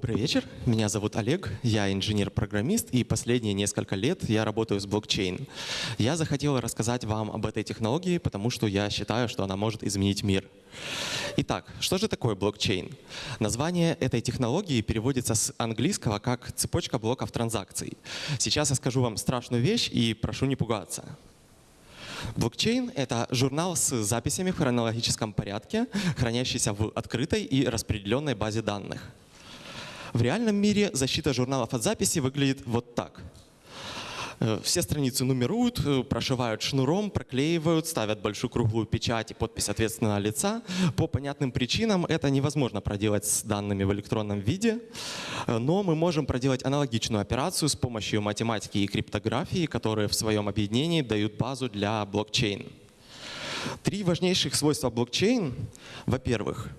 Добрый вечер, меня зовут Олег, я инженер-программист, и последние несколько лет я работаю с блокчейн. Я захотел рассказать вам об этой технологии, потому что я считаю, что она может изменить мир. Итак, что же такое блокчейн? Название этой технологии переводится с английского как «цепочка блоков транзакций». Сейчас я скажу вам страшную вещь и прошу не пугаться. Блокчейн — это журнал с записями в хронологическом порядке, хранящийся в открытой и распределенной базе данных. В реальном мире защита журналов от записи выглядит вот так. Э, все страницы нумеруют, э, прошивают шнуром, проклеивают, ставят большую круглую печать и подпись ответственного лица. По понятным причинам это невозможно проделать с данными в электронном виде, э, но мы можем проделать аналогичную операцию с помощью математики и криптографии, которые в своем объединении дают базу для блокчейн. Три важнейших свойства блокчейн. Во-первых,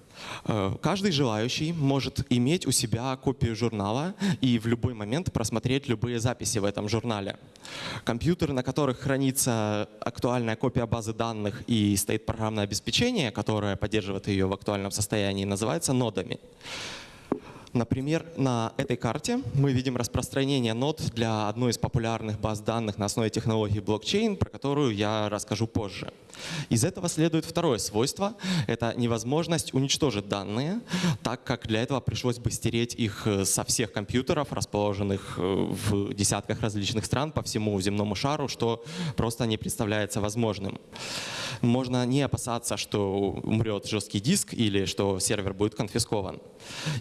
Э, каждый желающий может иметь у себя копию журнала и в любой момент просмотреть любые записи в этом журнале. Компьютеры, на которых хранится актуальная копия базы данных и стоит программное обеспечение, которое поддерживает ее в актуальном состоянии, называются нодами. Например, на этой карте мы видим распространение нод для одной из популярных баз данных на основе технологии блокчейн, про которую я расскажу позже. Из этого следует второе свойство — это невозможность уничтожить данные, так как для этого пришлось бы стереть их со всех компьютеров, расположенных э, в десятках различных стран по всему земному шару, что просто не представляется возможным. Можно не опасаться, что умрет жесткий диск или что сервер будет конфискован.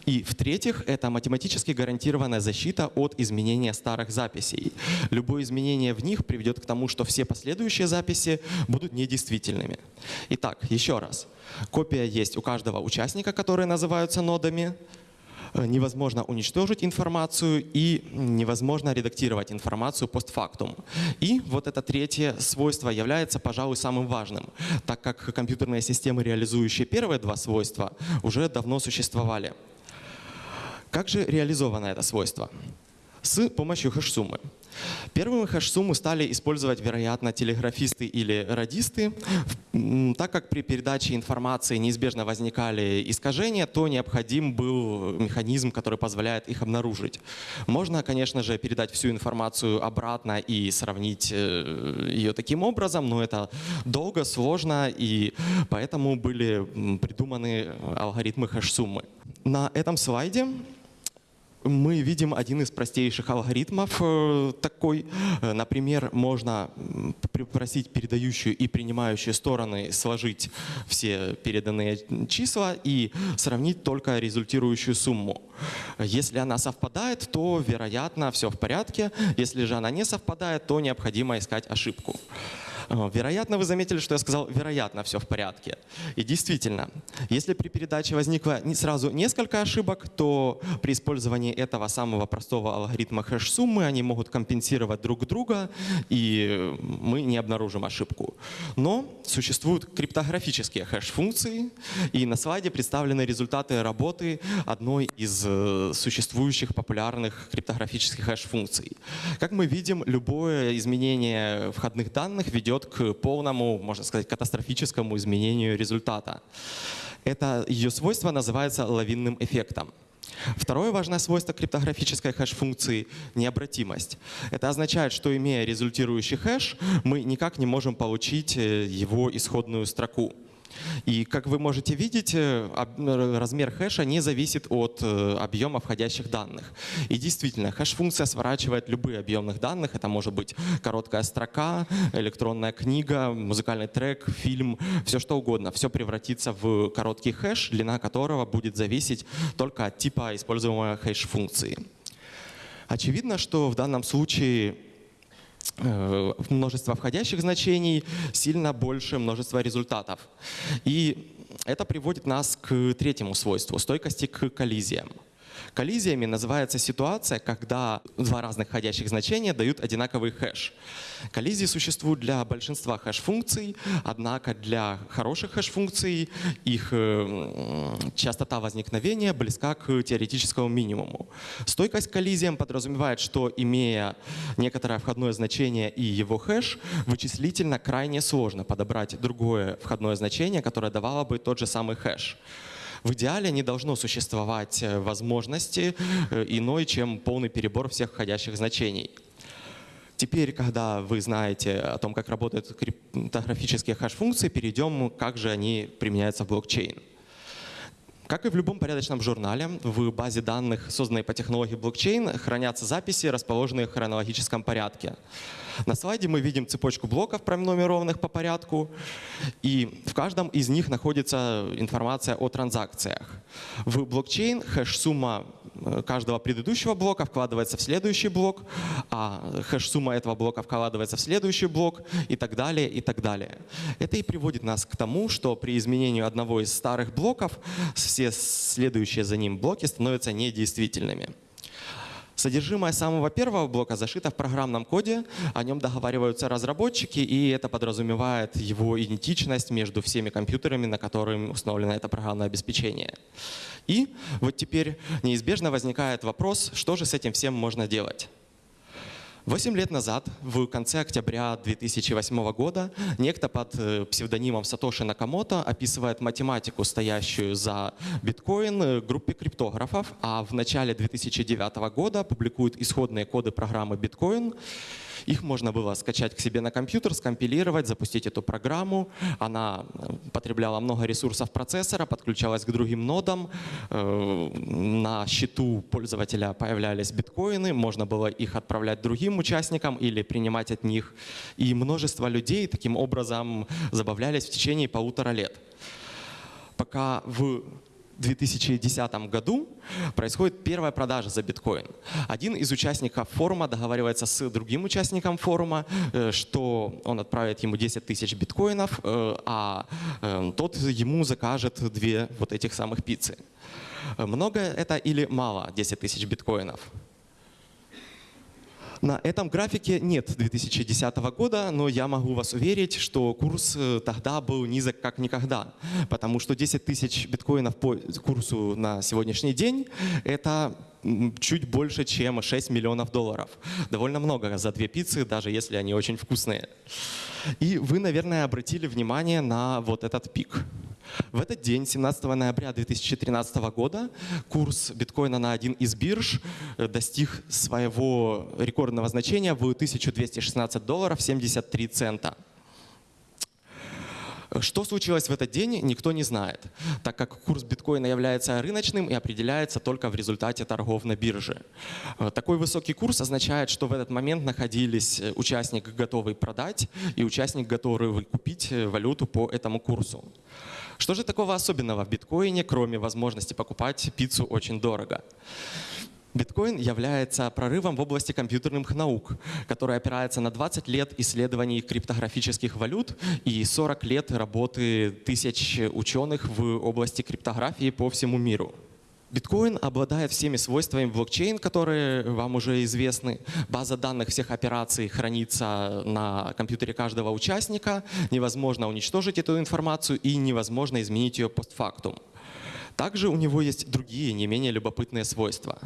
И в-третьих, это математически гарантированная защита от изменения старых записей. Любое изменение в них приведет к тому, что все последующие записи будут недействительными. Итак, еще раз. Копия есть у каждого участника, которые называются нодами. Э, невозможно уничтожить информацию и невозможно редактировать информацию постфактум. И вот это третье свойство является, пожалуй, самым важным, так как компьютерные системы, реализующие первые два свойства, уже давно существовали. Как же реализовано это свойство? С помощью хэш-суммы. Первыми хэш-сумму стали использовать, вероятно, телеграфисты или радисты. Так как при передаче информации неизбежно возникали искажения, то необходим был механизм, который позволяет их обнаружить. Можно, конечно же, передать всю информацию обратно и сравнить э, ее таким образом, но это долго, сложно, и поэтому были придуманы алгоритмы хэш-суммы. На этом слайде мы видим один из простейших алгоритмов э, такой. Э, например, можно попросить передающую и принимающую стороны сложить все переданные числа и сравнить только результирующую сумму. Если она совпадает, то, вероятно, все в порядке. Если же она не совпадает, то необходимо искать ошибку. Э, вероятно, вы заметили, что я сказал «вероятно, все в порядке». И действительно, если при передаче возникло сразу несколько ошибок, то при использовании этого самого простого алгоритма хэш-суммы они могут компенсировать друг друга, и мы не обнаружим ошибку. Но существуют криптографические хэш-функции, и на слайде представлены результаты работы одной из э, существующих популярных криптографических хэш-функций. Как мы видим, любое изменение входных данных ведет ведет к полному, можно сказать, катастрофическому изменению результата. Это ее свойство называется лавинным эффектом. Второе важное свойство криптографической хэш-функции — необратимость. Это означает, что имея результирующий хэш, мы никак не можем получить э, его исходную строку. И как вы можете видеть, э, размер хэша не зависит от э, объема входящих данных. И действительно, хэш-функция сворачивает любые объемных данных. Это может быть короткая строка, электронная книга, музыкальный трек, фильм, все что угодно. Все превратится в короткий хэш, длина которого будет зависеть только от типа используемой хэш-функции. Очевидно, что в данном случае множество входящих значений сильно больше множества результатов. И это приводит нас к третьему свойству — стойкости к коллизиям. Коллизиями называется ситуация, когда два разных входящих значения дают одинаковый хэш. Коллизии существуют для большинства хэш-функций, однако для хороших хэш-функций их э, частота возникновения близка к теоретическому минимуму. Стойкость к коллизиям подразумевает, что имея некоторое входное значение и его хэш, вычислительно крайне сложно подобрать другое входное значение, которое давало бы тот же самый хэш. В идеале не должно существовать э, возможности э, иной, чем полный перебор всех входящих значений. Теперь, когда вы знаете о том, как работают криптографические хэш-функции, перейдем, как же они применяются в блокчейн. Как и в любом порядочном журнале, в базе данных, созданной по технологии блокчейн, хранятся записи, расположенные в хронологическом порядке. На слайде мы видим цепочку блоков, пронумерованных по порядку, и в каждом из них находится информация о транзакциях. В блокчейн хэш-сумма э, каждого предыдущего блока вкладывается в следующий блок, а хэш-сумма этого блока вкладывается в следующий блок и так далее, и так далее. Это и приводит нас к тому, что при изменении одного из старых блоков все следующие за ним блоки становятся недействительными. Содержимое самого первого блока зашито в программном коде, о нем договариваются разработчики, и это подразумевает его идентичность между всеми компьютерами, на которых установлено это программное обеспечение. И вот теперь неизбежно возникает вопрос, что же с этим всем можно делать. Восемь лет назад, в конце октября 2008 года, некто под э, псевдонимом Сатоши Накамото описывает математику, стоящую за биткоин, э, группе криптографов, а в начале 2009 года публикует исходные коды программы биткоин, их можно было скачать к себе на компьютер, скомпилировать, запустить эту программу. Она э, потребляла много ресурсов процессора, подключалась к другим нодам. Э, на счету пользователя появлялись биткоины, можно было их отправлять другим участникам или принимать от них. И множество людей таким образом забавлялись в течение полутора лет. Пока в 2010 году происходит первая продажа за биткоин. Один из участников форума договаривается с другим участником форума, э, что он отправит ему 10 тысяч биткоинов, э, а э, тот ему закажет две вот этих самых пиццы. Много это или мало 10 тысяч биткоинов? На этом графике нет 2010 года, но я могу вас уверить, что курс э, тогда был низок как никогда, потому что 10 тысяч биткоинов по курсу на сегодняшний день — это чуть больше, чем 6 миллионов долларов. Довольно много за две пиццы, даже если они очень вкусные. И вы, наверное, обратили внимание на вот этот пик. В этот день, 17 ноября 2013 года, курс биткоина на один из бирж э, достиг своего рекордного значения в 1216 долларов 73 цента. Что случилось в этот день, никто не знает, так как курс биткоина является рыночным и определяется только в результате торгов на бирже. Э, такой высокий курс означает, что в этот момент находились э, участник, готовый продать, и участник, готовый купить валюту по этому курсу. Что же такого особенного в биткоине, кроме возможности покупать пиццу очень дорого? Биткоин является прорывом в области компьютерных наук, который опирается на 20 лет исследований криптографических валют и 40 лет работы тысяч ученых в области криптографии по всему миру. Биткоин обладает всеми свойствами блокчейн, которые вам уже известны. База данных всех операций хранится на компьютере каждого участника. Невозможно уничтожить эту информацию и невозможно изменить ее постфактум. Также у него есть другие, не менее любопытные свойства.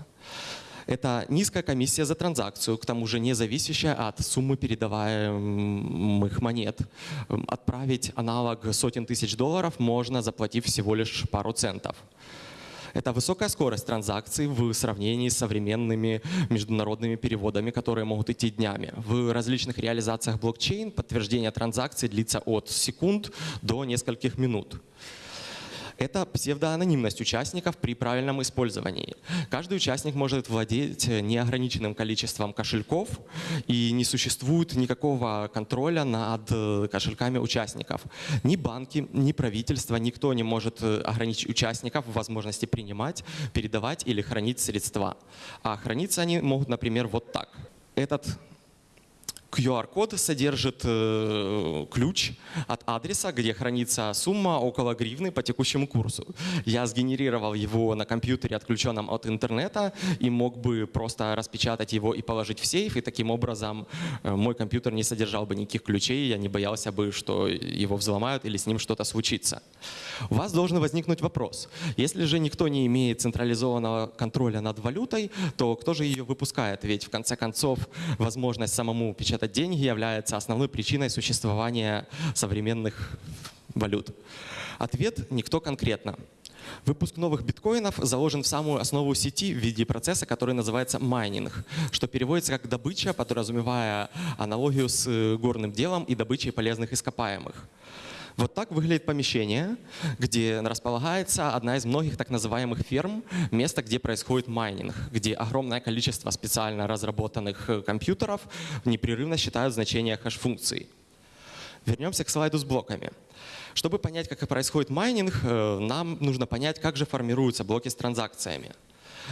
Это низкая комиссия за транзакцию, к тому же не зависящая от суммы передаваемых монет. Отправить аналог сотен тысяч долларов можно, заплатив всего лишь пару центов. Это высокая скорость транзакций в сравнении с современными международными переводами, которые могут идти днями. В различных реализациях блокчейн подтверждение транзакций длится от секунд до нескольких минут. Это псевдоанонимность участников при правильном использовании. Каждый участник может владеть неограниченным количеством кошельков, и не существует никакого контроля над э, кошельками участников. Ни банки, ни правительство, никто не может э, ограничить участников в возможности принимать, передавать или хранить средства. А храниться они могут, например, вот так. Этот QR-код содержит э, ключ от адреса, где хранится сумма около гривны по текущему курсу. Я сгенерировал его на компьютере, отключенном от интернета, и мог бы просто распечатать его и положить в сейф, и таким образом э, мой компьютер не содержал бы никаких ключей, я не боялся бы, что его взломают или с ним что-то случится. У вас должен возникнуть вопрос. Если же никто не имеет централизованного контроля над валютой, то кто же ее выпускает? Ведь в конце концов возможность самому печатать это деньги является основной причиной существования современных валют? Ответ – никто конкретно. Выпуск новых биткоинов заложен в самую основу сети в виде процесса, который называется майнинг, что переводится как добыча, подразумевая аналогию с э, горным делом и добычей полезных ископаемых. Вот так выглядит помещение, где располагается одна из многих так называемых ферм, место, где происходит майнинг, где огромное количество специально разработанных э, компьютеров непрерывно считают значения хэш-функций. Вернемся к слайду с блоками. Чтобы понять, как происходит майнинг, э, нам нужно понять, как же формируются блоки с транзакциями.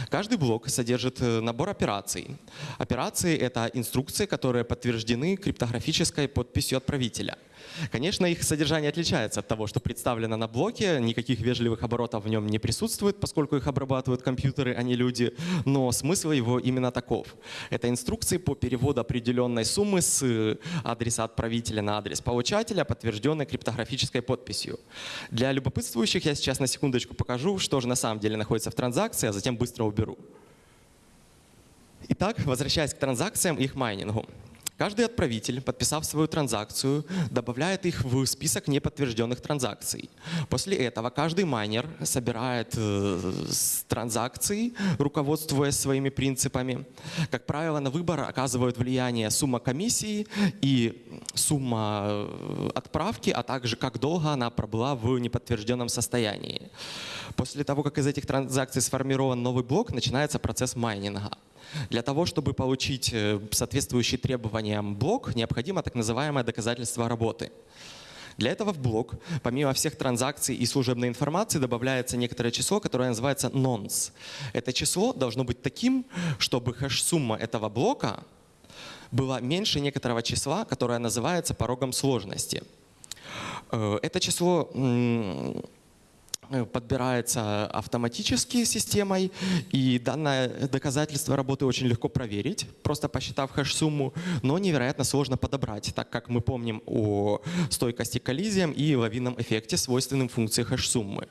Каждый блок содержит э, набор операций. Операции — это инструкции, которые подтверждены криптографической подписью отправителя — Конечно, их содержание отличается от того, что представлено на блоке. Никаких вежливых оборотов в нем не присутствует, поскольку их обрабатывают компьютеры, а не люди. Но смысл его именно таков. Это инструкции по переводу определенной суммы с э, адреса отправителя на адрес получателя, подтвержденной криптографической подписью. Для любопытствующих я сейчас на секундочку покажу, что же на самом деле находится в транзакции, а затем быстро уберу. Итак, возвращаясь к транзакциям и их майнингу. Каждый отправитель, подписав свою транзакцию, добавляет их в список неподтвержденных транзакций. После этого каждый майнер собирает э, транзакции, руководствуясь своими принципами. Как правило, на выбор оказывают влияние сумма комиссии и сумма э, отправки, а также как долго она пробыла в неподтвержденном состоянии. После того, как из этих транзакций сформирован новый блок, начинается процесс майнинга. Для того, чтобы получить э, соответствующий требованиям блок, необходимо так называемое доказательство работы. Для этого в блок, помимо всех транзакций и служебной информации, добавляется некоторое число, которое называется nonce. Это число должно быть таким, чтобы хэш-сумма этого блока была меньше некоторого числа, которое называется порогом сложности. Э, это число подбирается автоматически системой, и данное доказательство работы очень легко проверить, просто посчитав хэш-сумму, но невероятно сложно подобрать, так как мы помним о стойкости к коллизиям и лавинном эффекте, свойственным функции хэш-суммы.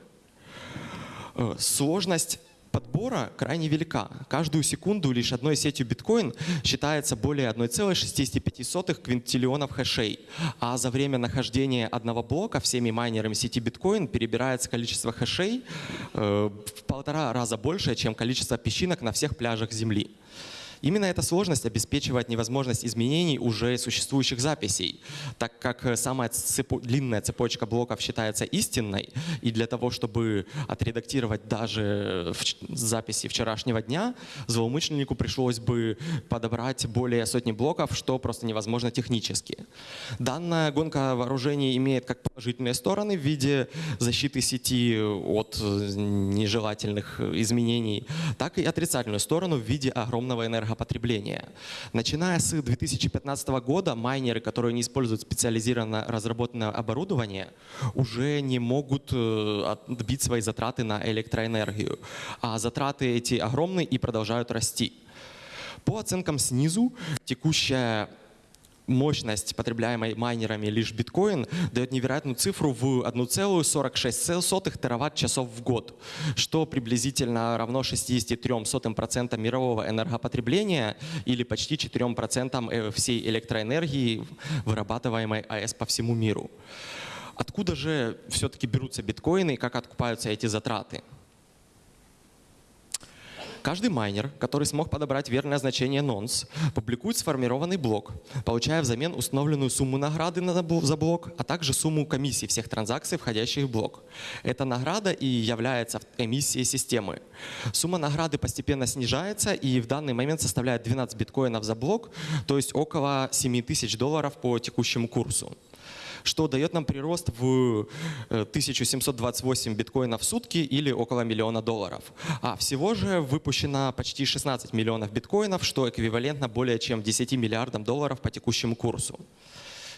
Э, сложность подбора крайне велика. Каждую секунду лишь одной сетью биткоин считается более 1,65 квинтиллионов хэшей, а за время нахождения одного блока всеми майнерами сети биткоин перебирается количество хэшей э, в полтора раза больше, чем количество песчинок на всех пляжах Земли. Именно эта сложность обеспечивает невозможность изменений уже существующих записей, так как самая цепо длинная цепочка блоков считается истинной, и для того, чтобы отредактировать даже в записи вчерашнего дня, злоумышленнику пришлось бы подобрать более сотни блоков, что просто невозможно технически. Данная гонка вооружений имеет как положительные стороны в виде защиты сети от нежелательных изменений, так и отрицательную сторону в виде огромного энергопотребления энергопотребления. Начиная с 2015 года майнеры, которые не используют специализированно разработанное оборудование, уже не могут э, отбить свои затраты на электроэнергию. А затраты эти огромные и продолжают расти. По оценкам снизу, текущая мощность, потребляемой майнерами лишь биткоин, дает невероятную цифру в 1,46 тераватт-часов в год, что приблизительно равно 63% мирового энергопотребления или почти 4% э, всей электроэнергии, вырабатываемой АЭС по всему миру. Откуда же все-таки берутся биткоины и как откупаются эти затраты? Каждый майнер, который смог подобрать верное значение nonce, публикует сформированный блок, получая взамен установленную сумму награды за блок, а также сумму комиссии всех транзакций, входящих в блок. Эта награда и является эмиссией системы. Сумма награды постепенно снижается и в данный момент составляет 12 биткоинов за блок, то есть около 7 тысяч долларов по текущему курсу что дает нам прирост в 1728 э, биткоинов в сутки или около миллиона долларов. А всего же выпущено почти 16 миллионов биткоинов, что эквивалентно более чем 10 миллиардам долларов по текущему курсу.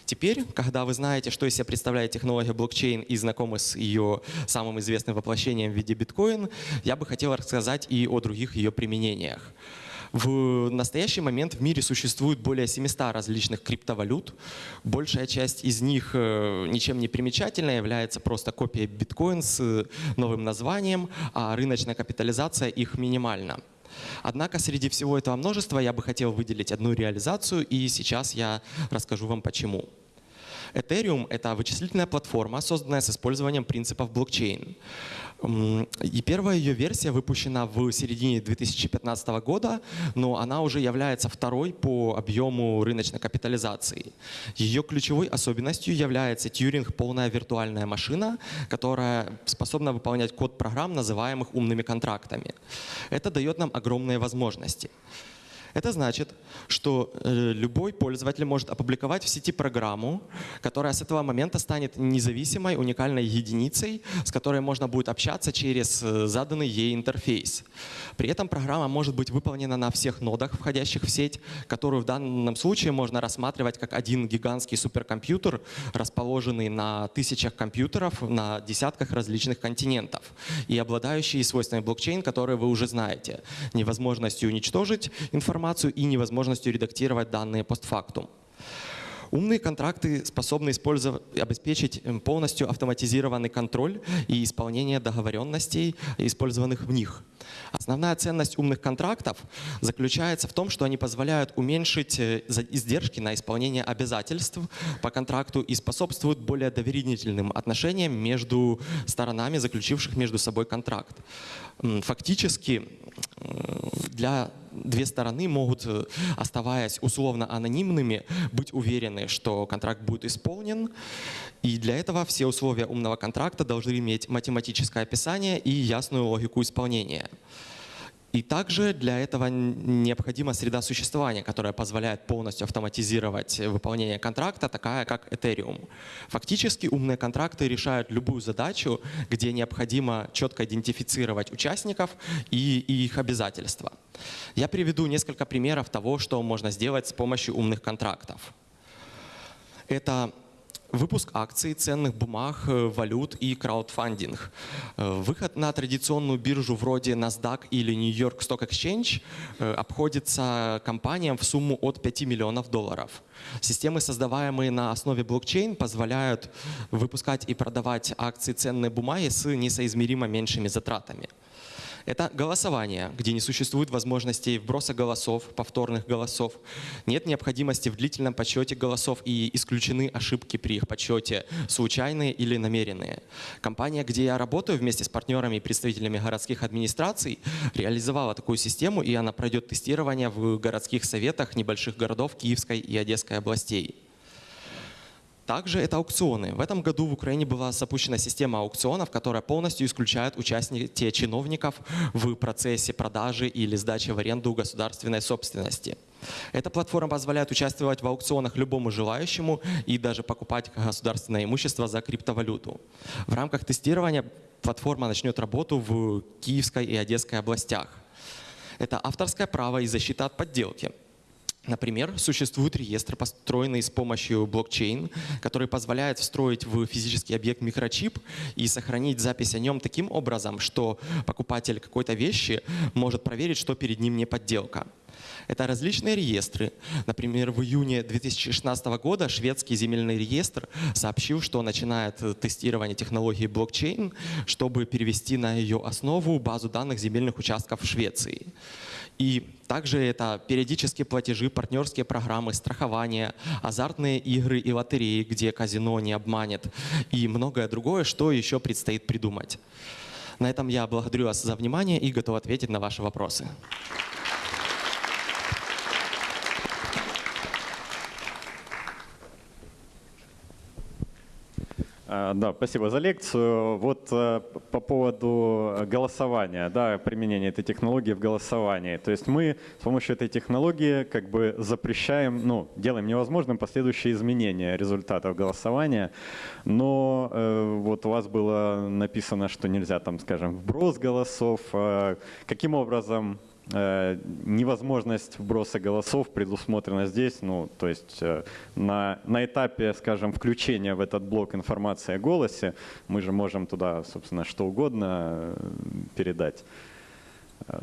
Теперь, когда вы знаете, что из себя представляет технология блокчейн и знакомы с ее самым известным воплощением в виде биткоин, я бы хотел рассказать и о других ее применениях. В настоящий момент в мире существует более 700 различных криптовалют. Большая часть из них э, ничем не примечательная, является просто копией биткоин с новым названием, а рыночная капитализация их минимальна. Однако среди всего этого множества я бы хотел выделить одну реализацию, и сейчас я расскажу вам почему. Ethereum — это вычислительная платформа, созданная с использованием принципов блокчейн. И первая ее версия выпущена в середине 2015 года, но она уже является второй по объему рыночной капитализации. Ее ключевой особенностью является Тьюринг полная виртуальная машина, которая способна выполнять код программ, называемых умными контрактами. Это дает нам огромные возможности. Это значит, что э, любой пользователь может опубликовать в сети программу, которая с этого момента станет независимой, уникальной единицей, с которой можно будет общаться через э, заданный ей интерфейс. При этом программа может быть выполнена на всех нодах, входящих в сеть, которую в данном случае можно рассматривать как один гигантский суперкомпьютер, расположенный на тысячах компьютеров на десятках различных континентов и обладающий свойствами блокчейн, которые вы уже знаете. Невозможностью уничтожить информацию, информацию и невозможностью редактировать данные постфактум. Умные контракты способны обеспечить эм, полностью автоматизированный контроль и исполнение договоренностей, использованных в них. Основная ценность умных контрактов заключается в том, что они позволяют уменьшить э, издержки на исполнение обязательств по контракту и способствуют более доверительным отношениям между сторонами, заключивших между собой контракт. Фактически для две стороны могут, э, оставаясь условно анонимными, быть уверены, что контракт будет исполнен. И для этого все условия умного контракта должны иметь математическое описание и ясную логику исполнения. И также для этого необходима среда существования, которая позволяет полностью автоматизировать выполнение контракта, такая как Ethereum. Фактически умные контракты решают любую задачу, где необходимо четко идентифицировать участников и, их обязательства. Я приведу несколько примеров того, что можно сделать с помощью умных контрактов. Это выпуск акций, ценных бумаг, э, валют и краудфандинг. Э, выход на традиционную биржу вроде NASDAQ или New York Stock Exchange э, обходится компаниям в сумму от 5 миллионов долларов. Системы, создаваемые на основе блокчейн, позволяют выпускать и продавать акции ценные бумаги с несоизмеримо меньшими затратами. Это голосование, где не существует возможности вброса голосов, повторных голосов. Нет необходимости в длительном подсчете голосов и исключены ошибки при их подсчете, случайные или намеренные. Компания, где я работаю вместе с партнерами и представителями городских администраций, реализовала такую систему, и она пройдет тестирование в городских советах небольших городов Киевской и Одесской областей. Также это аукционы. В этом году в Украине была запущена система аукционов, которая полностью исключает участие чиновников в процессе продажи или сдачи в аренду государственной собственности. Эта платформа позволяет участвовать в аукционах любому желающему и даже покупать государственное имущество за криптовалюту. В рамках тестирования платформа начнет работу в Киевской и Одесской областях. Это авторское право и защита от подделки. Например, существует реестр, построенный с помощью блокчейн, который позволяет встроить в физический объект микрочип и сохранить запись о нем таким образом, что покупатель какой-то вещи может проверить, что перед ним не подделка. Это различные реестры. Например, в июне 2016 года шведский земельный реестр сообщил, что начинает тестирование технологии блокчейн, чтобы перевести на ее основу базу данных земельных участков в Швеции. И также это периодические платежи, партнерские программы, страхование, азартные игры и лотереи, где казино не обманет, и многое другое, что еще предстоит придумать. На этом я благодарю вас за внимание и готов ответить на ваши вопросы. Да, спасибо за лекцию. Вот э, по поводу голосования, да, применения этой технологии в голосовании. То есть мы с помощью этой технологии как бы запрещаем, ну, делаем невозможным последующие изменения результатов голосования. Но э, вот у вас было написано, что нельзя там, скажем, вброс голосов. Э, каким образом невозможность вброса голосов предусмотрена здесь, ну, то есть э, на, на этапе, скажем, включения в этот блок информации о голосе мы же можем туда, собственно, что угодно э, передать.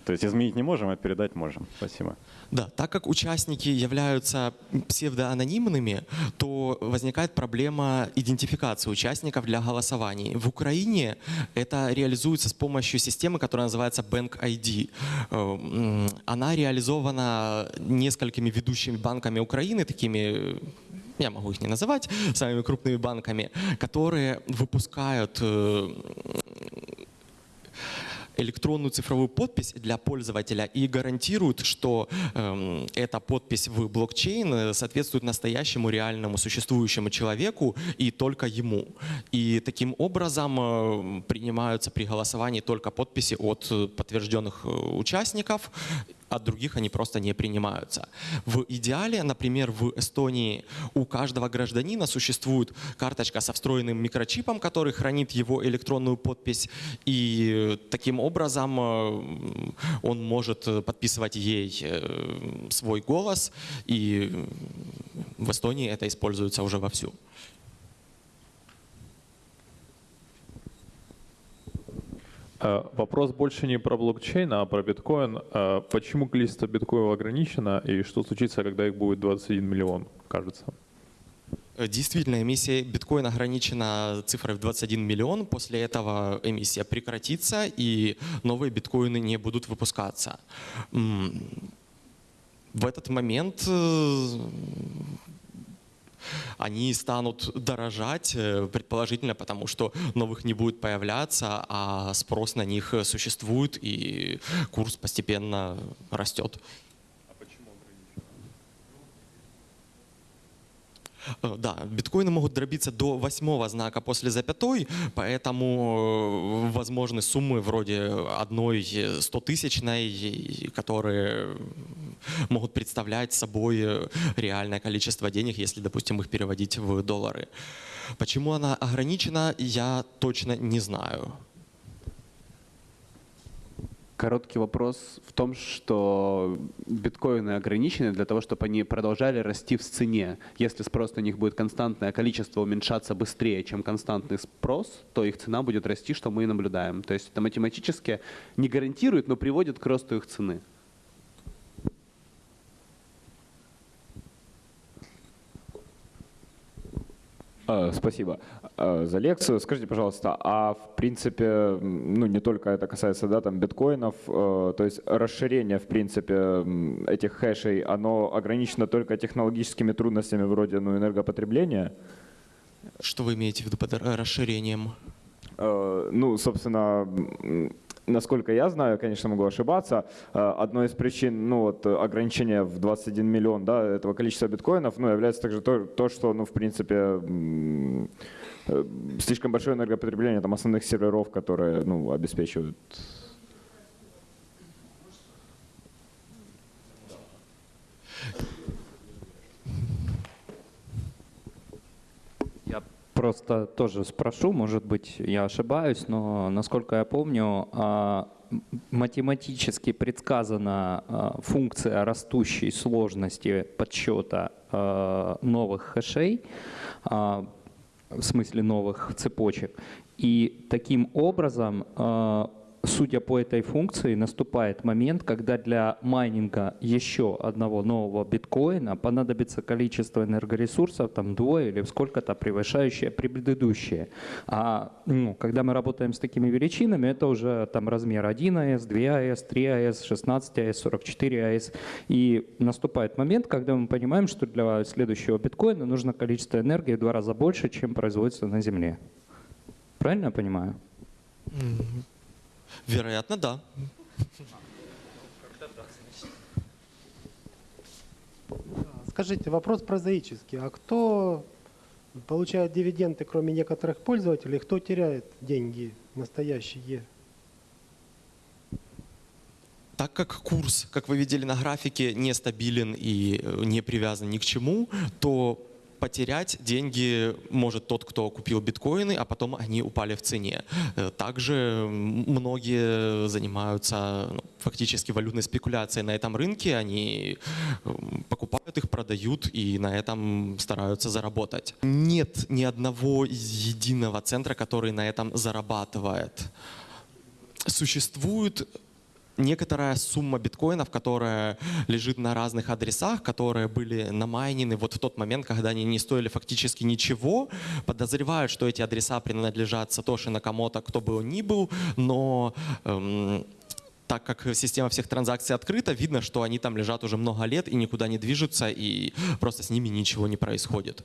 То есть изменить не можем, а передать можем. Спасибо. Да, так как участники являются псевдоанонимными, то возникает проблема идентификации участников для голосований. В Украине это реализуется с помощью системы, которая называется Bank ID. Она реализована несколькими ведущими банками Украины, такими я могу их не называть, самыми крупными банками, которые выпускают э, электронную цифровую подпись для пользователя и гарантируют, что э, эта подпись в блокчейн э, соответствует настоящему реальному существующему человеку и только ему. И таким образом э, принимаются при голосовании только подписи от э, подтвержденных участников от других они просто не принимаются. В идеале, например, в Эстонии у каждого гражданина существует карточка со встроенным микрочипом, который хранит его электронную подпись, и таким образом э, он может подписывать ей э, свой голос, и в Эстонии это используется уже вовсю. Вопрос больше не про блокчейн, а про биткоин. Э, почему количество биткоинов ограничено и что случится, когда их будет 21 миллион, кажется? Э, действительно, эмиссия биткоина ограничена цифрой в 21 миллион. После этого эмиссия прекратится и новые биткоины не будут выпускаться. В этот момент они станут дорожать, э, предположительно, потому что новых не будет появляться, а спрос на них существует, и курс постепенно растет. Да, биткоины могут дробиться до восьмого знака после запятой, поэтому э, возможны суммы вроде одной стотысячной, которые могут представлять собой реальное количество денег, если, допустим, их переводить в доллары. Почему она ограничена, я точно не знаю. Короткий вопрос в том, что биткоины ограничены для того, чтобы они продолжали расти в цене. Если спрос на них будет константное, а количество уменьшаться быстрее, чем константный спрос, то их цена будет расти, что мы и наблюдаем. То есть это математически не гарантирует, но приводит к росту их цены. Спасибо а, за лекцию. Скажите, пожалуйста, а в принципе, ну не только это касается да, там, биткоинов, э, то есть расширение в принципе этих хэшей, оно ограничено только технологическими трудностями вроде ну, энергопотребления? Что вы имеете в виду под расширением? Э, ну, собственно, насколько я знаю, конечно, могу ошибаться, э, одной из причин ну, вот, ограничения в 21 миллион да, этого количества биткоинов ну, является также то, то что, ну, в принципе, э, слишком большое энергопотребление там, основных серверов, которые ну, обеспечивают просто тоже спрошу, может быть, я ошибаюсь, но насколько я помню, а, математически предсказана а, функция растущей сложности подсчета а, новых хэшей, в смысле новых цепочек. И таким образом судя по этой функции, наступает момент, когда для майнинга еще одного нового биткоина понадобится количество энергоресурсов, там двое или сколько-то превышающее предыдущее. А ну, когда мы работаем с такими величинами, это уже там размер 1 АЭС, 2 АЭС, 3 АЭС, 16 АЭС, 44 АЭС. И наступает момент, когда мы понимаем, что для следующего биткоина нужно количество энергии в два раза больше, чем производится на Земле. Правильно я понимаю? Вероятно, да. Скажите, вопрос прозаический. А кто получает дивиденды, кроме некоторых пользователей, кто теряет деньги настоящие? Так как курс, как вы видели на графике, нестабилен и э, не привязан ни к чему, то потерять деньги может тот, кто купил биткоины, а потом они упали в цене. Э, также многие занимаются ну, фактически валютной спекуляцией на этом рынке. Они покупают их, продают и на этом стараются заработать. Нет ни одного единого центра, который на этом зарабатывает. Существует некоторая сумма биткоинов, которая лежит на разных адресах, которые были намайнены вот в тот момент, когда они не стоили фактически ничего. Подозревают, что эти адреса принадлежат Сатоши Накамото, кто бы он ни был, но эм, так как система всех транзакций открыта, видно, что они там лежат уже много лет и никуда не движутся, и просто с ними ничего не происходит.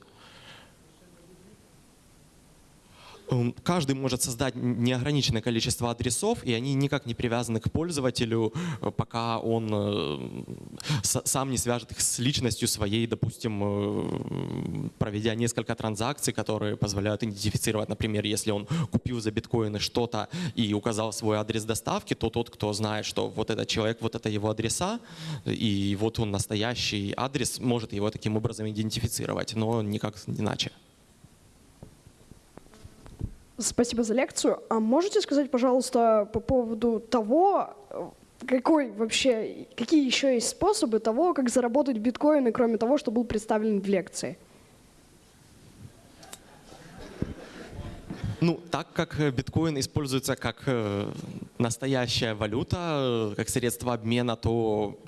Каждый может создать неограниченное количество адресов, и они никак не привязаны к пользователю, э, пока он э, сам не свяжет их с личностью своей, допустим, э, проведя несколько транзакций, которые позволяют идентифицировать, например, если он купил за биткоины что-то и указал свой адрес доставки, то тот, кто знает, что вот этот человек, вот это его адреса, и вот он настоящий адрес, может его таким образом идентифицировать, но никак иначе. Спасибо за лекцию. А можете сказать, пожалуйста, по поводу того, э, какой вообще, какие еще есть способы того, как заработать биткоины, кроме того, что был представлен в лекции? Ну, так как э, биткоин используется как э, настоящая валюта, как средство обмена, то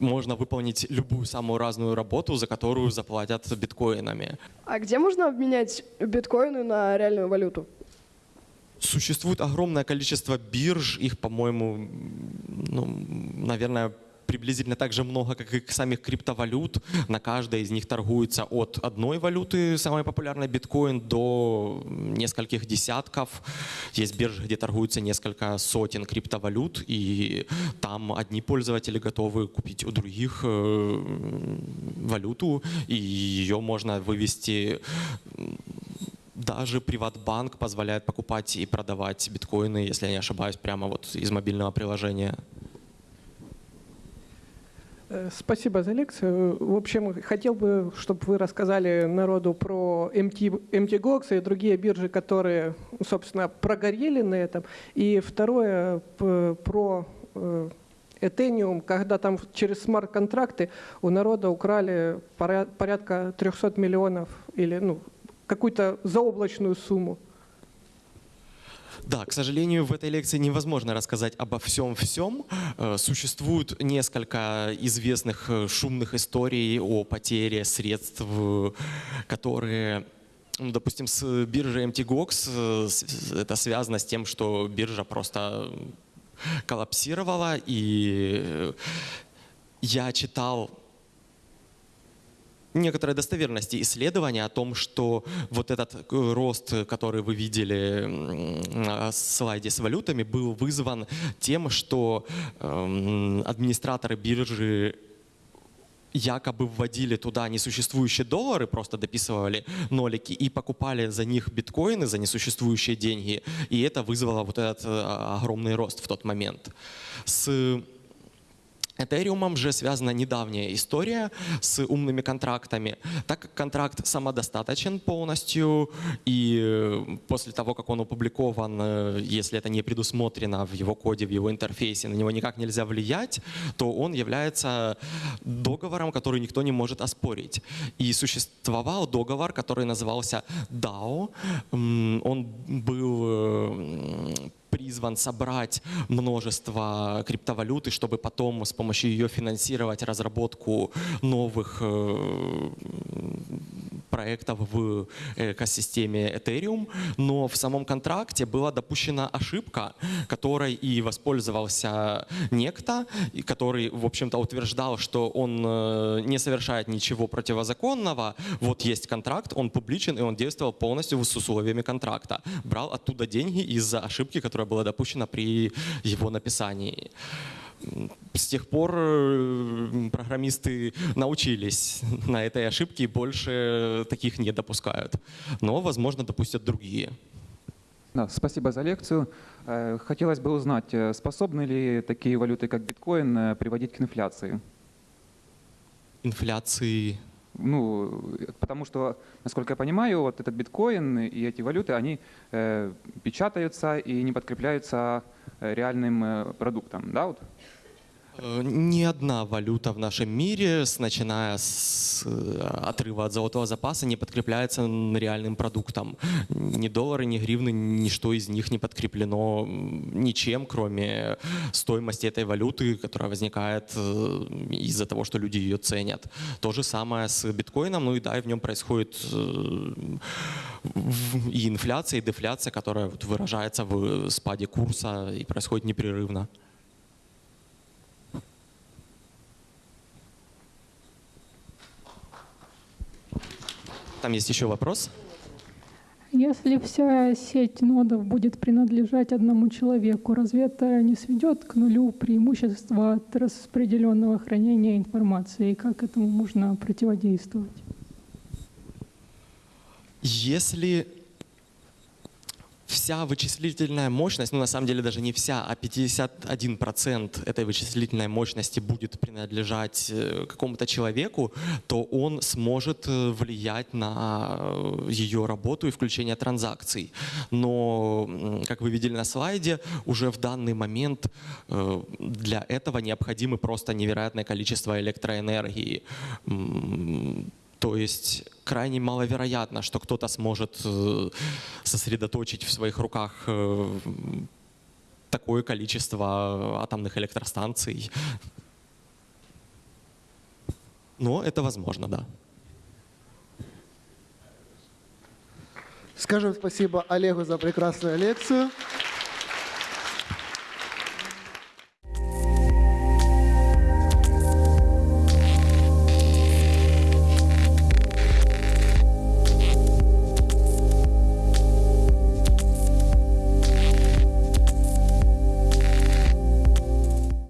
можно выполнить любую самую разную работу, за которую заплатят биткоинами. А где можно обменять биткоины на реальную валюту? Существует огромное количество бирж, их, по-моему, ну, наверное, приблизительно так же много, как и самих криптовалют. На каждой из них торгуется от одной валюты, самой популярной биткоин, до нескольких десятков. Есть биржи, где торгуются несколько сотен криптовалют, и там одни пользователи готовы купить у других э, валюту, и ее можно вывести даже Приватбанк позволяет покупать и продавать биткоины, если я не ошибаюсь, прямо вот из мобильного приложения. Э, Спасибо за лекцию. В общем, хотел бы, чтобы вы рассказали народу про MT, MTGOX и другие биржи, которые, собственно, прогорели на этом. И второе, про э, Ethereum, когда там через смарт-контракты у народа украли поря- порядка 300 миллионов или ну, какую-то заоблачную сумму. Да, к сожалению, в этой лекции невозможно рассказать обо всем-всем. Э, Существует несколько известных э, шумных историй о потере средств, э, которые ну, допустим, с биржей MTGOX это связано с тем, что биржа просто коллапсировала, и я читал некоторой достоверности исследования о том, что вот этот э, рост, который вы видели на слайде с валютами, был вызван тем, что эм, администраторы биржи якобы вводили туда несуществующие доллары, просто дописывали нолики и покупали за них биткоины за несуществующие деньги. И это вызвало вот этот э, огромный рост в тот момент. С Этериумом же связана недавняя история с умными контрактами. Так как контракт самодостаточен полностью, и э, после того, как он опубликован, э, если это не предусмотрено в его коде, в его интерфейсе, на него никак нельзя влиять, то он является договором, который никто не может оспорить. И существовал договор, который назывался DAO. Он был э, призван собрать множество криптовалюты, чтобы потом с помощью ее финансировать разработку новых э, проектов в экосистеме Ethereum, но в самом контракте была допущена ошибка, которой и воспользовался некто, который, в общем-то, утверждал, что он э, не совершает ничего противозаконного. Вот есть контракт, он публичен, и он действовал полностью с условиями контракта. Брал оттуда деньги из-за ошибки, которая была допущена при его написании. С тех пор э, программисты научились на этой ошибке и больше таких не допускают. Но, возможно, допустят другие. Да, спасибо за лекцию. Э, Хотелось бы узнать, э, способны ли такие валюты, как биткоин, приводить к инфляции? Инфляции Ну, потому что, насколько я понимаю, вот этот биткоин и эти валюты, они э, печатаются и не подкрепляются э, реальным э, продуктом, да, вот? Э, Ни одна валюта в нашем мире, начиная с э, отрыва от золотого запаса, не подкрепляется реальным продуктом. Ни доллары, ни гривны, ничто из них не подкреплено ничем, кроме стоимости этой валюты, которая возникает э, из-за того, что люди ее ценят. То же самое с биткоином, ну и да, и в нем происходит и инфляция, и дефляция, которая выражается в спаде курса и происходит непрерывно. Там есть еще вопрос. Если вся сеть нодов будет принадлежать одному человеку, разве это не сведет к нулю преимущества от распределенного хранения информации? И как этому можно противодействовать? Если вся вычислительная мощность, ну на самом деле даже не вся, а 51% этой вычислительной мощности будет принадлежать э, какому-то человеку, то он сможет э, влиять на э, ее работу и включение транзакций. Но, как вы видели на слайде, уже в данный момент для этого необходимо просто невероятное количество электроэнергии. То есть крайне маловероятно, что кто-то сможет э, сосредоточить в своих руках э, такое количество атомных электростанций. Но это возможно, да. Скажем спасибо Олегу за прекрасную лекцию.